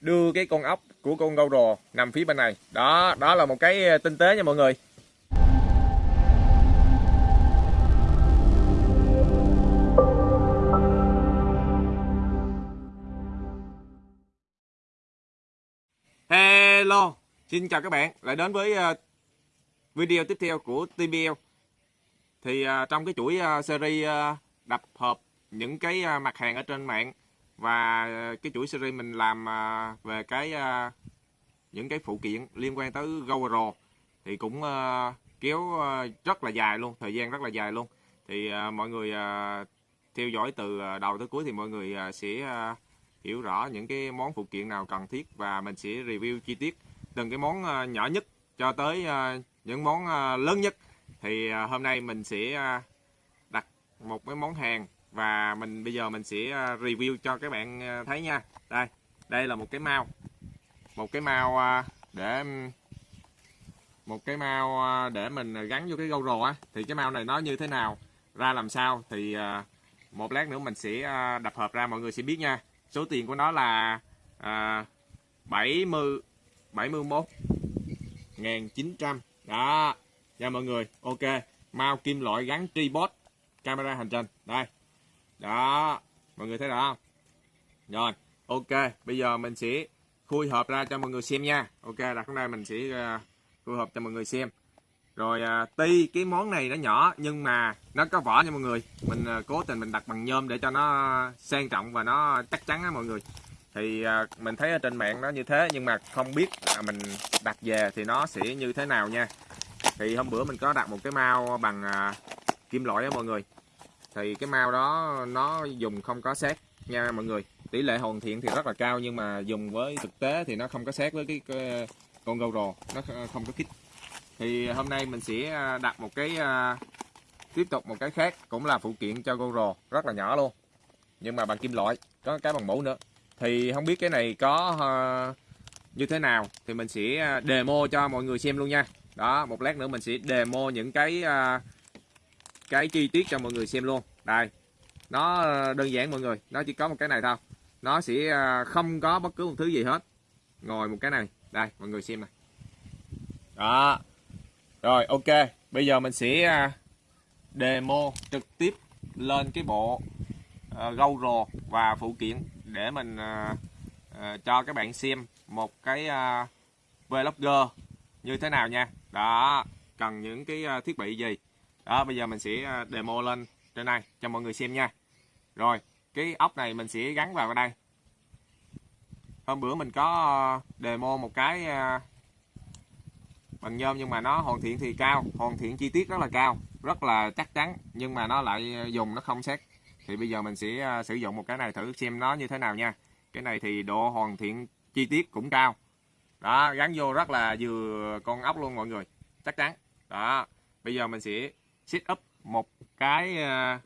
đưa cái con ốc của con gâu rồ nằm phía bên này. Đó đó là một cái ờ, tinh tế nha mọi người. Hello, xin chào các bạn. Lại đến với ờ, video tiếp theo của TBL thì ờ, trong cái chuỗi series đập hộp những cái mặt hàng ở trên mạng và ờ, cái chuỗi series mình làm ờ, về cái ờ, những cái phụ kiện liên quan tới GoPro thì cũng kéo rất là dài luôn, thời gian rất là dài luôn. Thì mọi người theo dõi từ đầu tới cuối thì mọi người sẽ hiểu rõ những cái món phụ kiện nào cần thiết và mình sẽ review chi tiết từng cái món nhỏ nhất cho tới những món lớn nhất. Thì hôm nay mình sẽ đặt một cái món hàng và mình bây giờ mình sẽ à, review cho các bạn à, thấy nha. Đây đây là một cái mao. Một cái mao à, để một cái mao để mình gắn vô cái GoPro á. Thì cái mao này nó như thế nào ra làm sao thì một lát nữa mình sẽ đập hộp ra mọi người sẽ biết nha. Số tiền của nó là à, 70 71 1900 đó. Nha mọi người. Ok. Mao kim loại gắn tripod camera hành trình. Đây đó mọi người thấy rõ không? Rồi ok bây giờ mình sẽ khui hộp ra cho mọi người xem nha. Ok đặt hôm nay mình sẽ uh, khui hộp cho mọi người xem. Rồi à, tuy cái món này nó nhỏ nhưng mà nó có vỏ nha mọi người. Mình à, cố tình mình đặt bằng nhôm để cho nó sang trọng và nó chắc chắn á mọi người. Thì à, mình thấy ở trên mạng nó như thế nhưng mà không biết là mình đặt về thì nó sẽ như thế nào nha. Thì hôm bữa mình có đặt một cái mao bằng à, kim loại á mọi người thì cái mao đó nó dùng không có xét nha mọi người. Tỷ lệ hoàn thiện thì rất là cao nhưng mà dùng với thực tế thì nó không có xét với cái, cái con GoPro nó không có kích. Thì hôm nay mình sẽ à, đặt một cái à, tiếp tục một cái khác cũng là phụ kiện cho gâu rồ rất là nhỏ luôn. Nhưng mà bằng kim loại có cái bằng mũ nữa. Thì không biết cái này có à, như thế nào thì mình sẽ demo cho mọi người xem luôn nha. Đó một lát nữa mình sẽ demo những cái cái chi tiết cho mọi người xem luôn đây. Nó ờ, đơn giản mọi người. Nó chỉ có một cái này thôi. Nó sẽ ờ, không có bất cứ một thứ gì hết. Ngồi một cái này. Đây mọi người xem này. Đó. Rồi ok, bây giờ mình sẽ ờ, demo trực tiếp lên cái bộ gâu rồ và phụ kiện để mình cho các bạn xem một cái vlogger như thế nào nha. Đó, cần những cái thiết bị gì. Đó, bây giờ mình sẽ demo lên trên này cho mọi người xem nha. Rồi, cái ốc này mình sẽ gắn vào đây. Hôm bữa mình có ờ, demo một cái ờ, bằng nhôm nhưng mà nó hoàn thiện thì cao hoàn thiện chi tiết rất là cao rất là chắc chắn nhưng mà nó lại ờ, dùng nó không xét thì bây giờ mình sẽ sử dụng một cái này thử xem nó như thế nào nha cái này thì độ hoàn thiện chi tiết cũng cao đó gắn vô rất là vừa con ốc luôn mọi người chắc chắn đó bây giờ mình sẽ set up một cái ờ,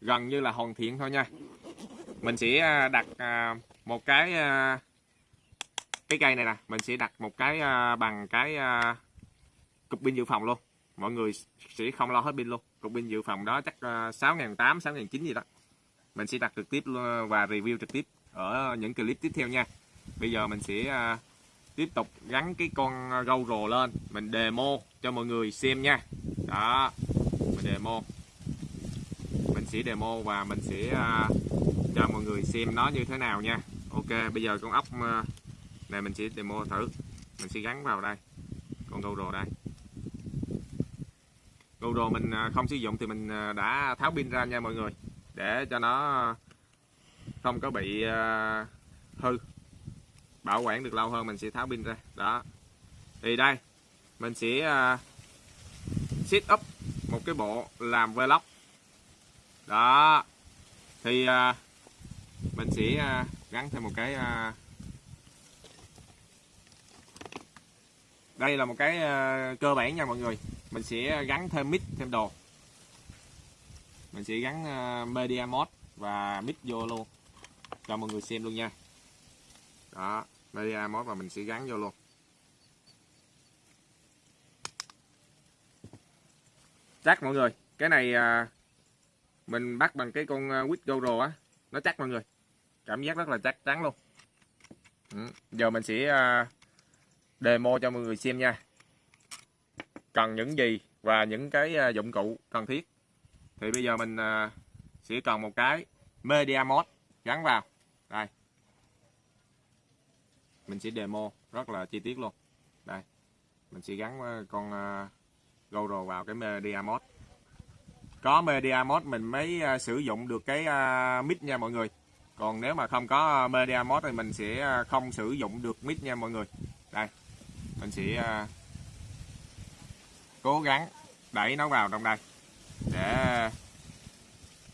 gần như là hoàn thiện thôi nha. Mình sẽ ờ, đặt ờ, một cái cái cây này nè. Mình sẽ đặt một cái bằng cái cục pin dự phòng luôn. Mọi người sẽ không lo hết pin luôn. Cục pin dự phòng đó chắc uh, 6.800 6.900 gì đó. Mình sẽ đặt trực tiếp và review trực tiếp ở những clip tiếp theo nha. Bây giờ mình sẽ tiếp tục gắn cái con GoPro lên. Mình demo cho mọi người xem nha. Đó demo. Mình sẽ demo và mình sẽ à, cho mọi người xem nó như thế nào nha. Ok, bây giờ con ốc à, này mình sẽ demo thử. Mình sẽ gắn vào đây. Con GoPro đây. GoPro mình à, không sử dụng thì mình đã tháo pin ra nha mọi người. Để cho nó không có bị hư. Bảo quản được lâu hơn mình sẽ tháo pin ra. Đó. Thì đây, mình sẽ set up cái bộ làm vlog. Đó. Thì à, mình sẽ à, gắn thêm một cái à, đây là một cái cơ bản nha mọi người. Mình sẽ gắn thêm mic thêm đồ. Mình sẽ gắn à, media mod và mic vô luôn. Cho mọi người xem luôn nha. Đó media mod và mình sẽ gắn vô luôn. Chắc mọi người cái này à, mình bắt bằng cái con à, quýt goro á nó chắc mọi người. Cảm giác rất là chắc chắn luôn. Ừ, giờ mình sẽ à, demo cho mọi người xem nha. Cần những gì và những cái à, dụng cụ cần thiết. Thì bây giờ mình à, sẽ cần một cái media mod gắn vào. Đây. Mình sẽ demo rất là chi tiết luôn. Đây. Mình sẽ gắn à, con à, GoPro vào cái media mod có media mod mình mới à, sử dụng được cái à, mic nha mọi người. Còn nếu mà không có à, media mod thì mình sẽ không sử dụng được mic nha mọi người. Đây, mình sẽ cố gắng đẩy nó vào trong đây để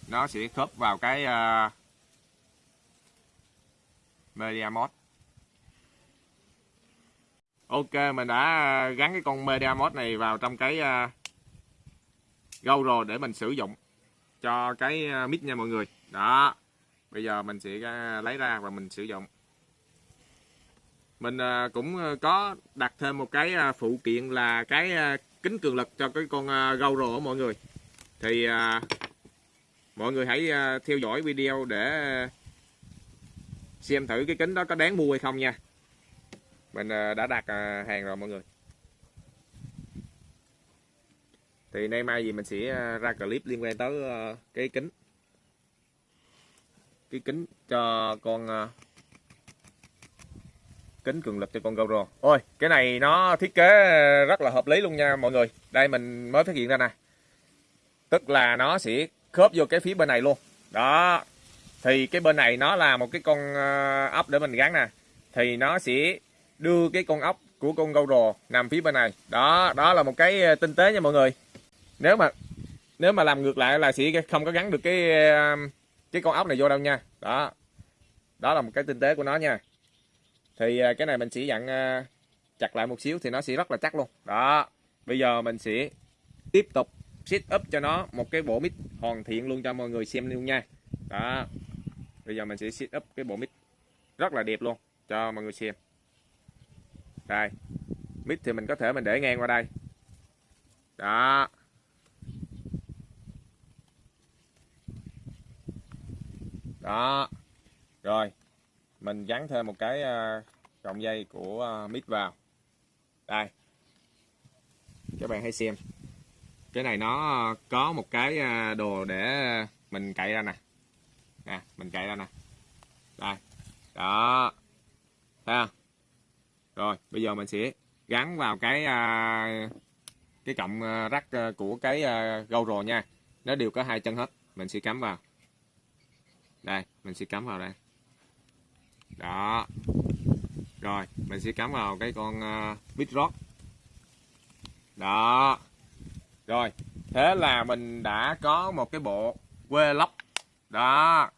nó sẽ khớp vào cái media mod ok mình đã à, gắn cái con media mod này vào trong cái uh, GoPro để mình sử dụng cho cái à, mic nha mọi người. Đó bây giờ mình sẽ lấy ra và mình sử dụng. Mình cũng có đặt thêm một cái phụ kiện là cái kính cường lực cho cái con uh, GoPro của mọi người. Thì mọi người hãy theo dõi video để xem thử cái kính đó có đáng mua hay không nha mình ờ, đã đặt ờ, hàng rồi mọi người. Thì nay mai gì mình sẽ ờ, ra clip liên quan tới cái kính. Cái kính cho con kính cường lực cho con GoPro. Ôi, cái này nó thiết kế rất là hợp lý luôn nha mọi người. Đây mình mới phát hiện ra nè. Tức là nó sẽ khớp vô cái phía bên này luôn. Đó. Thì cái bên này nó là một cái con ốc để mình gắn nè. Thì nó sẽ đưa cái con ốc của con GoPro nằm phía bên này. Đó đó là một cái ờ, tinh tế nha mọi người. Nếu mà nếu mà làm ngược lại là sẽ không có gắn được cái ờ, cái con ốc này vô đâu nha. Đó đó là một cái tinh tế của nó nha. Thì ờ, cái này mình sẽ dặn chặt lại một xíu thì nó sẽ rất là chắc luôn. Đó, bây giờ mình sẽ tiếp tục set up cho nó một cái bộ mic hoàn thiện luôn cho mọi người xem luôn nha. Đó, bây giờ mình sẽ set up cái bộ mic rất là đẹp luôn cho mọi người xem đây. Mít thì mình có thể mình để ngang qua đây. Đó. Đó. Rồi. Mình gắn thêm một cái ờ, cọng dây của ờ, mít vào. Đây. Các bạn hãy xem. Cái này nó ờ, có một cái đồ để mình cậy ra nè. Nè, mình cậy ra nè. Đây. Đó. Thấy không? Rồi bây giờ mình sẽ gắn vào cái à, cái cọng à, rắc à, của cái à, gâu GoPro nha. Nó đều có hai chân hết mình sẽ cắm vào. Đây mình sẽ cắm vào đây. Đó. Rồi mình sẽ cắm vào cái con uh, Bitrock đó. Rồi, thế là mình đã có một cái bộ quê lóc. Đó,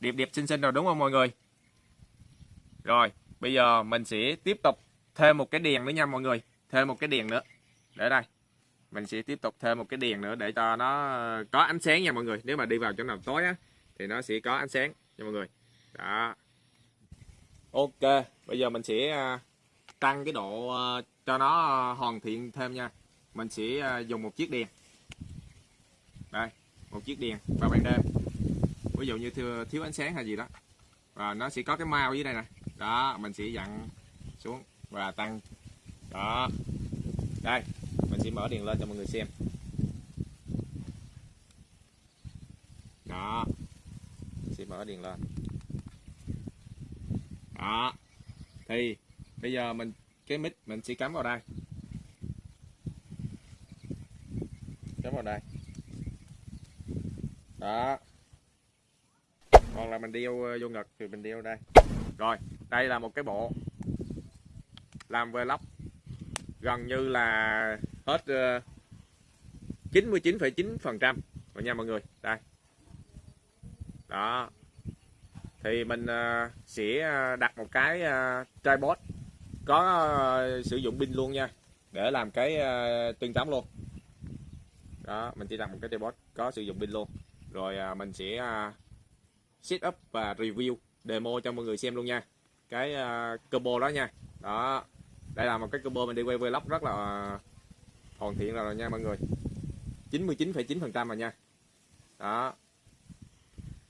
đẹp đẹp xinh xinh rồi đúng không mọi người? Rồi, bây giờ mình sẽ tiếp tục thêm một cái đèn nữa nha mọi người. Thêm một cái đèn nữa. Để đây. Mình sẽ tiếp tục thêm một cái đèn nữa để cho nó ờ, có ánh sáng nha mọi người. Nếu mà đi vào chỗ nào tối á, thì nó sẽ có ánh sáng nha mọi người. Đó. Ok, bây giờ mình sẽ ờ, tăng cái độ ờ, cho nó hoàn thiện thêm nha mình sẽ dùng một chiếc đèn đây một chiếc đèn vào ban đêm ví dụ như thiếu, thiếu ánh sáng hay gì đó và nó sẽ có cái mau dưới đây nè đó, mình sẽ dặn xuống và tăng. Đó. Đây, mình sẽ mở đèn lên cho mọi người xem. Đó. Mình sẽ mở đèn lên. Đó. Thì, bây giờ mình, cái mic mình sẽ cắm vào đây. Cắm vào đây. Đó. Còn là mình đeo ờ, vô ngực thì mình đeo đây rồi đây là một cái bộ làm vlog gần như là hết 99,9 ờ, phần trăm rồi nha mọi người. Đây. Đó. Thì mình ờ, sẽ ờ, đặt một cái ờ, tripod có sử dụng pin luôn nha để làm cái tuyên tắm luôn. Đó mình chỉ đặt một cái tripod có sử dụng pin luôn. Rồi mình sẽ set up và review demo cho mọi người xem luôn nha. Cái uh, combo đó nha. Đó. Đây là một cái combo mình đi quay vlog rất là hoàn thiện rồi, nha mọi người. 99,9 phần trăm rồi nha. Đó.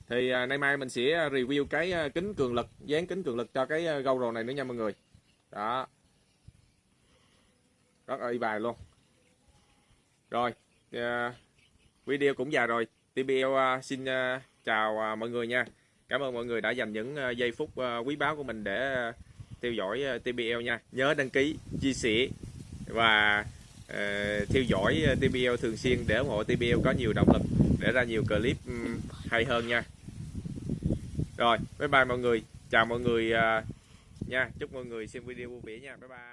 Thì à, nay mai mình sẽ review cái à, kính cường lực dán kính cường lực cho cái à, gâu rồ này nữa nha mọi người. Đó. Rất là y bài luôn. Rồi à, video cũng dài rồi. TBL à, xin à, chào à, mọi người nha cảm ơn mọi người đã dành những ờ, giây phút ờ, quý báu của mình để ờ, theo dõi TBL nha. Nhớ đăng ký, chia sẻ và theo dõi TBL thường xuyên để ủng hộ TBL có nhiều động lực để ra nhiều clip hay hơn nha. Rồi, bye bye mọi người. Chào mọi người nha. Chúc mọi người xem video vui vẻ nha. Bye bye.